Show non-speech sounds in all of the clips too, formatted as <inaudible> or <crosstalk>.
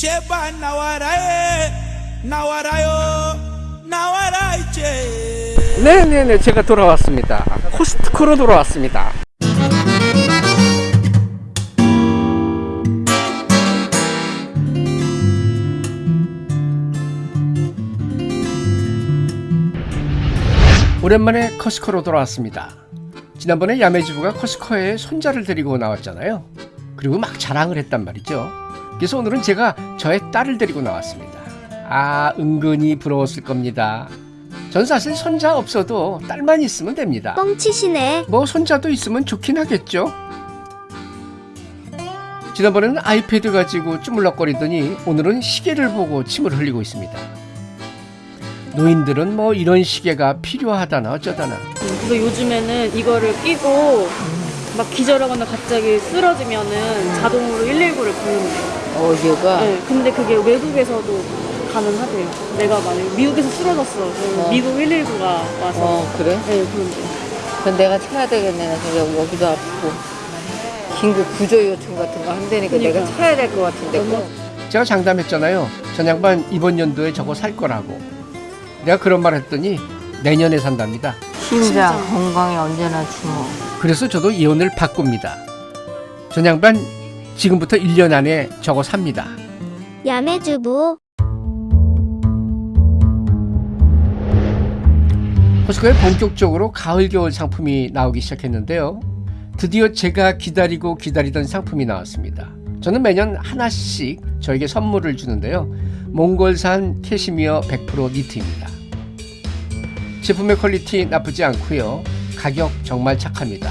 제발 나와라에 나와라요 나와라 이제. 네네네 제가 돌아왔습니다. 코스트코로 돌아왔습니다. 오랜만에 커스코로 돌아왔습니다. 지난번에 야매주부가 커스코에 손자를 데리고 나왔잖아요. 그리고 막 자랑을 했단 말이죠 그래서 오늘은 제가 저의 딸을 데리고 나왔습니다 아 은근히 부러웠을 겁니다 전 사실 손자 없어도 딸만 있으면 됩니다. 뻥치시네. 뭐 손자도 있으면 좋긴 하겠죠. 지난번에는 아이패드 가지고 쭈물럭거리더니 오늘은 시계를 보고 침을 흘리고 있습니다. 노인들은 뭐 이런 시계가 필요하다나 어쩌다나 그래서 요즘에는 이거를 끼고 막 기절하거나 갑자기 쓰러지면은 자동으로 119를 부르는데요. 어디가? 네, 근데 그게 외국에서도 가능하대요. 내가 만약에 미국에서 쓰러졌어. 그럼 어. 미국 119가 와서 어 그래? 네, 그런데. 그럼 내가 찾아야 되겠네. 그래서 여기- 여기도 아프고 긴급 구조 요청 같은 거 한다니까 내가 그러니까. 찾아야 될 것 같은데. 꼭. 제가 장담했잖아요. 전 양반 이번 연도에 저거 살 거라고. 내가 그런 말 했더니 내년에 산답니다. 심장 건강에 언제나 주목. 그래서 저도 예언을 바꿉니다. 전 양반 지금부터 1년 안에 저거 삽니다. 야매주부. 코스코에 본격적으로 가을 겨울 상품이 나오기 시작했는데요. 드디어 제가 기다리고 기다리던 상품이 나왔습니다. 저는 매년 하나씩 저에게 선물을 주는데요. 몽골산 캐시미어 100% 니트입니다. 제품의 퀄리티 나쁘지 않고요. 가격 정말 착합니다.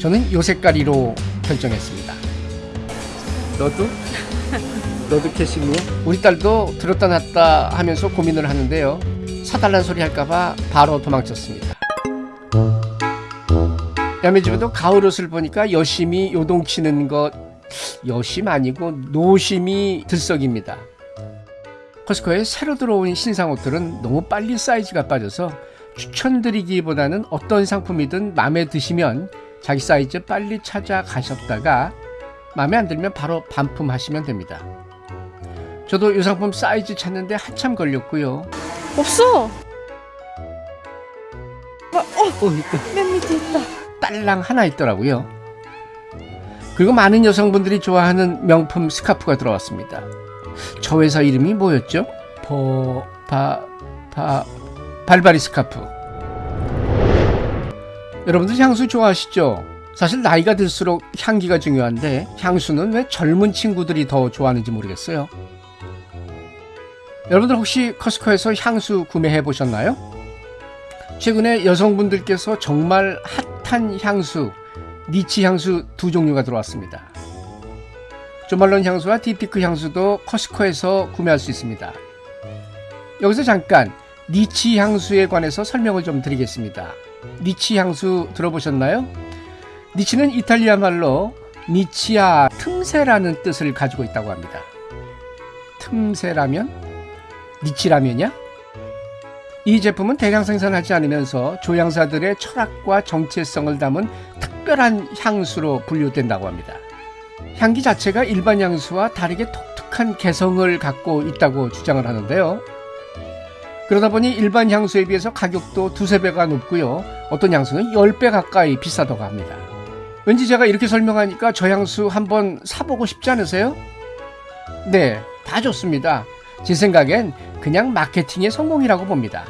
저는 요 색깔이로 결정했습니다. 너도? 너도 캐시미어? 우리 딸도 들었다 놨다 하면서 고민을 하는데요. 사달란 소리 할까봐 바로 도망쳤습니다. 야매집에도 가을 옷을 보니까 여심이 요동치는 것 여심 아니고 노심이 들썩입니다. 커스코에 새로 들어온 신상 옷들은 너무 빨리 사이즈가 빠져서 추천드리기보다는 어떤 상품이든 마음에 드시면 자기 사이즈 빨리 찾아가셨다가 마음에 안 들면 바로 반품하시면 됩니다. 저도 이 상품 사이즈 찾는데 한참 걸렸고요. 없어! 어, 있다. 맨 밑에 있다. 딸랑 하나 있더라고요. 그리고 많은 여성분들이 좋아하는 명품 스카프가 들어왔습니다. 저 회사 이름이 뭐였죠? 버, 바, 바, 발바리 스카프. 여러분들 향수 좋아하시죠? 사실 나이가 들수록 향기가 중요한데 향수는 왜 젊은 친구들이 더 좋아하는지 모르겠어요. 여러분들 혹시 커스코에서 향수 구매해 보셨나요? 최근에 여성분들께서 정말 핫한 향수, 니치 향수 두 종류가 들어왔습니다. 조말론 향수와 딥티크 향수도 코스트코에서 구매할 수 있습니다. 여기서 잠깐 니치 향수에 관해서 설명을 좀 드리겠습니다. 니치 향수 들어보셨나요? 니치는 이탈리아 말로 nicchia 틈새라는 뜻을 가지고 있다고 합니다. 틈새라면? 니치라면이야? 이 제품은 대량 생산하지 않으면서 조향사들의 철학과 정체성을 담은 특별한 향수로 분류된다고 합니다. 향기 자체가 일반 향수와 다르게 독특한 개성을 갖고 있다고 주장을 하는데요. 그러다 보니 일반 향수에 비해서 가격도 두세 배가 높고요. 어떤 향수는 10배 가까이 비싸다고 합니다. 왠지 제가 이렇게 설명하니까 저 향수 한번 사보고 싶지 않으세요? 네, 다 좋습니다. 제 생각엔 그냥 마케팅의 성공이라고 봅니다.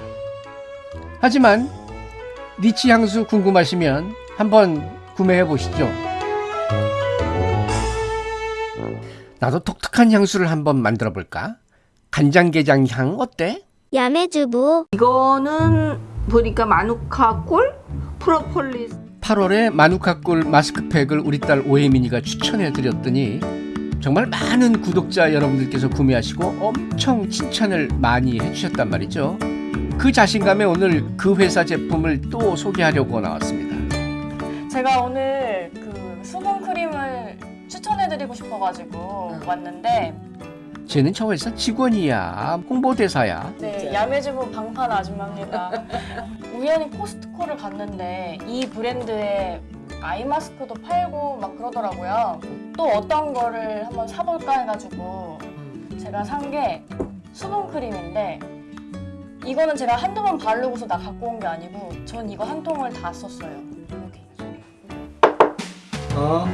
하지만 니치 향수 궁금하시면 한번 구매해 보시죠. 나도 독특한 향수를 한번 만들어 볼까? 간장게장 향 어때? 야매주부. 이거는 보니까 마누카 꿀, 프로폴리스. 8월에 마누카꿀 마스크팩을 우리 딸 오혜민이가 추천해 드렸더니 정말 많은 구독자 여러분들께서 구매하시고 엄청 칭찬을 많이 해주셨단 말이죠. 그 자신감에 오늘 그 회사 제품을 또 소개하려고 나왔습니다. 제가 오늘 그 수분 크림을 추천해드리고 싶어가지고 왔는데 쟤는 저 회사 직원이야. 홍보대사야. 네, 야매주부 방판 아줌마입니다. 우연히 코스트코를 갔는데 이 브랜드의 아이 마스크도 팔고 막 그러더라고요. 또 어떤 거를 한번 사볼까 해가지고 제가 산 게 수분 크림인데 이거는 제가 한두 번 바르고서 나 갖고 온 게 아니고 전 이거 한 통을 다 썼어요. 여기. 어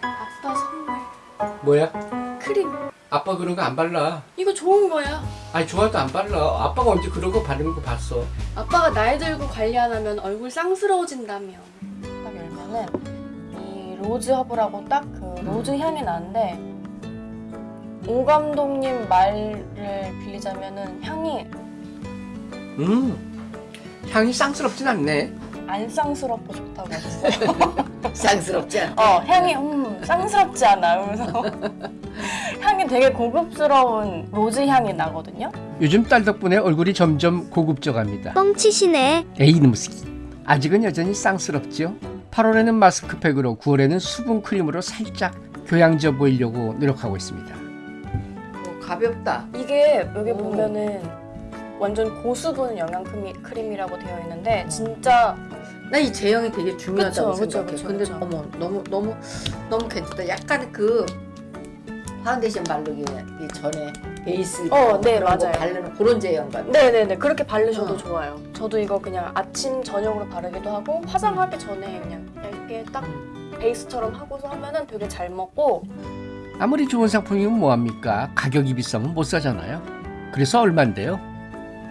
아빠 선물 뭐야? 크림. 아빠 그런 거 안 발라. 이거 좋은 거야. 아니 좋아도 안 발라. 아빠가 언제 그런 거 바르는 거 봤어? 아빠가 나이 들고 관리 안 하면 얼굴 쌍스러워진다며. 딱 열면은 이 로즈 허브라고 딱 그 로즈 향이 나는데 오 감독님 말을 빌리자면은 향이 음 향이 쌍스럽진 않네. 안 쌍스럽고 좋다고 <laughs> 했어요. 쌍스럽지 않아? 어 향이 음 쌍스럽지 않아 이러면서 <laughs> 향이 되게 고급스러운 로즈 향이 나거든요. 요즘 딸 덕분에 얼굴이 점점 고급져갑니다. 뻥치시네. 에이 무스키 아직은 여전히 쌍스럽죠 8월에는 마스크팩으로 9월에는 수분 크림으로 살짝 교양져 보이려고 노력하고 있습니다 어, 가볍다. 이게 여기 오. 보면은 완전 고수분 영양 크림이라고 되어 있는데 진짜 나 이 제형이 되게 중요하다고 그쵸, 그쵸, 생각해. 그쵸, 근데 그쵸. 어머 너무 너무 너무 괜찮다. 약간 그 파운데이션 바르기 전에 베이스 어, 네, 맞아요. 바르는 그런 제형 같아. 네네네 그렇게 바르셔도 어. 좋아요. 저도 이거 그냥 아침 저녁으로 바르기도 하고 화장하기 전에 그냥 얇게 딱 베이스처럼 하고서 하면은 되게 잘 먹고 아무리 좋은 상품이면 뭐합니까 가격이 비싸면 못 사잖아요 그래서 얼만데요?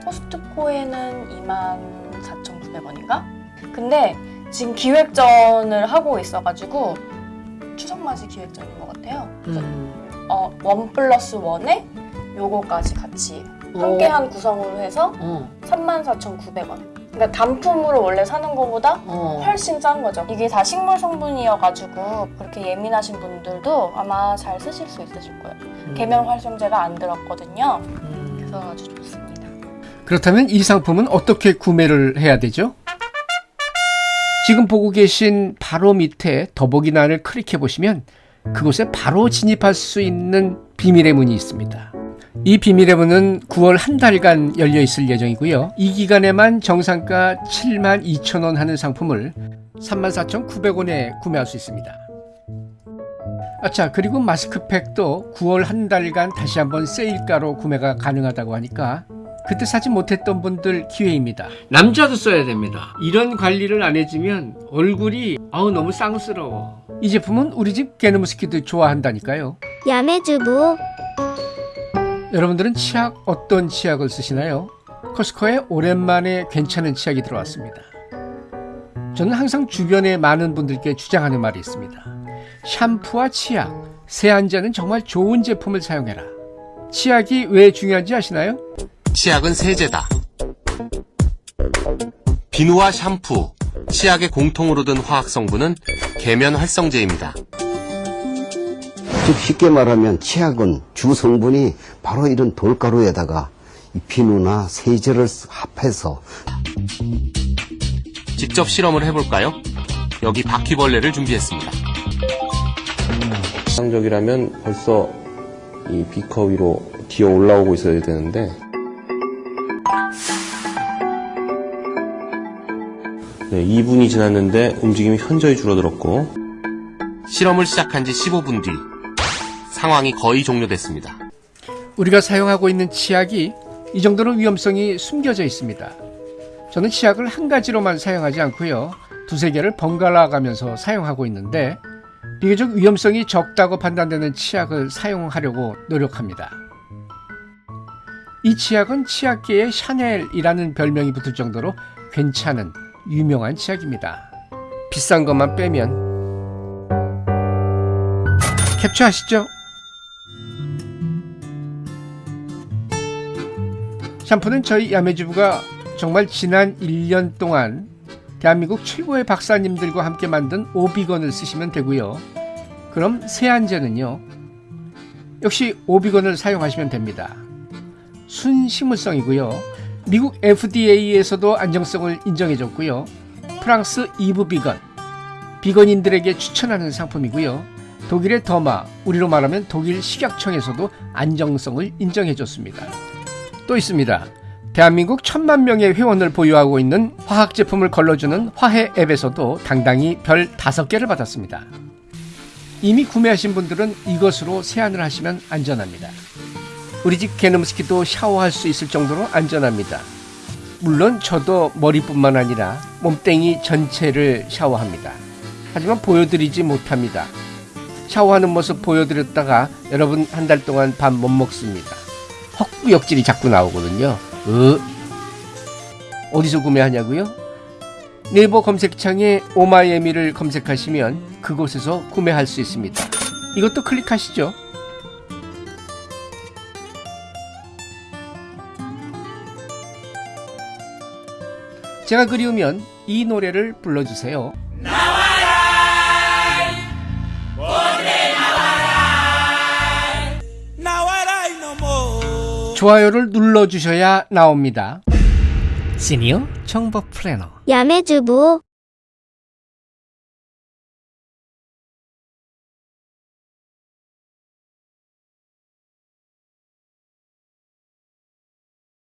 코스트코에는 24,900원인가? 근데 지금 기획전을 하고 있어가지고 추석 맞이 기획전인 것 같아요. 음. 어, 원 플러스 원에 요거까지 같이 함께한 구성으로 해서 어. 34,900원. 그러니까 단품으로 원래 사는 것보다 어. 훨씬 싼 거죠. 이게 다 식물 성분이어가지고 그렇게 예민하신 분들도 아마 잘 쓰실 수 있으실 거예요. 계면 활성제가 안 들었거든요. 음. 그래서 아주 좋습니다. 그렇다면 이 상품은 어떻게 구매를 해야 되죠? 지금 보고 계신 바로 밑에 더보기란을 클릭해 보시면 그곳에 바로 진입할 수 있는 비밀의 문이 있습니다. 이 비밀의 문은 9월 한 달간 열려 있을 예정이고요. 이 기간에만 정상가 7만 2천 원 하는 상품을 34,900원에 구매할 수 있습니다. 아차 그리고 마스크팩도 9월 한 달간 다시 한번 세일가로 구매가 가능하다고 하니까 그때 사지 못했던 분들 기회입니다. 남자도 써야 됩니다. 이런 관리를 안 해주면 얼굴이 아우 너무 쌍스러워. 이 제품은 우리 집 게르무스키도 좋아한다니까요. 야매주부. 여러분들은 치약 어떤 치약을 쓰시나요? 코스코에 오랜만에 괜찮은 치약이 들어왔습니다. 저는 항상 주변에 많은 분들께 주장하는 말이 있습니다. 샴푸와 치약, 세안제는 정말 좋은 제품을 사용해라. 치약이 왜 중요한지 아시나요? 치약은 세제다. 비누와 샴푸, 치약의 공통으로 든 화학 성분은 계면 활성제입니다. 즉 쉽게 말하면 치약은 주 성분이 바로 이런 돌가루에다가 이 비누나 세제를 합해서 직접 실험을 해볼까요? 여기 바퀴벌레를 준비했습니다. 정상적이라면 벌써 이 비커 위로 기어 올라오고 있어야 되는데 네, 2분이 지났는데 움직임이 현저히 줄어들었고 실험을 시작한 지 15분 뒤 상황이 거의 종료됐습니다. 우리가 사용하고 있는 치약이 이 정도로 위험성이 숨겨져 있습니다. 저는 치약을 한 가지로만 사용하지 않고요. 두세 개를 번갈아 가면서 사용하고 있는데 비교적 위험성이 적다고 판단되는 치약을 사용하려고 노력합니다. 이 치약은 치약계의 샤넬이라는 별명이 붙을 정도로 괜찮은 유명한 치약입니다. 비싼 것만 빼면 캡처하시죠? 샴푸는 저희 야매주부가 정말 지난 1년 동안 대한민국 최고의 박사님들과 함께 만든 오비건을 쓰시면 되고요. 그럼 세안제는요. 역시 오비건을 사용하시면 됩니다. 순식물성이고요. 미국 FDA에서도 안정성을 인정해줬고요. 프랑스 이브 비건, 비건인들에게 추천하는 상품이고요. 독일의 더마, 우리로 말하면 독일 식약청에서도 안정성을 인정해줬습니다. 또 있습니다. 대한민국 천만 명의 회원을 보유하고 있는 화학 제품을 걸러주는 화해 앱에서도 당당히 별 5개를 받았습니다. 이미 구매하신 분들은 이것으로 세안을 하시면 안전합니다. 우리 집 개놈스키도 샤워할 수 있을 정도로 안전합니다. 물론 저도 머리뿐만 아니라 몸뚱이 전체를 샤워합니다. 하지만 보여드리지 못합니다. 샤워하는 모습 보여드렸다가 여러분 한 달 동안 밥 못 먹습니다. 헛구역질이 자꾸 나오거든요. 으. 어디서 구매하냐고요? 네이버 검색창에 오마이에미를 검색하시면 그곳에서 구매할 수 있습니다. 이것도 클릭하시죠. 제가 그리우면 이 노래를 불러주세요. 나와라 이놈아 좋아요를 눌러주셔야 나옵니다. 시니어 정보 플래너 야매주부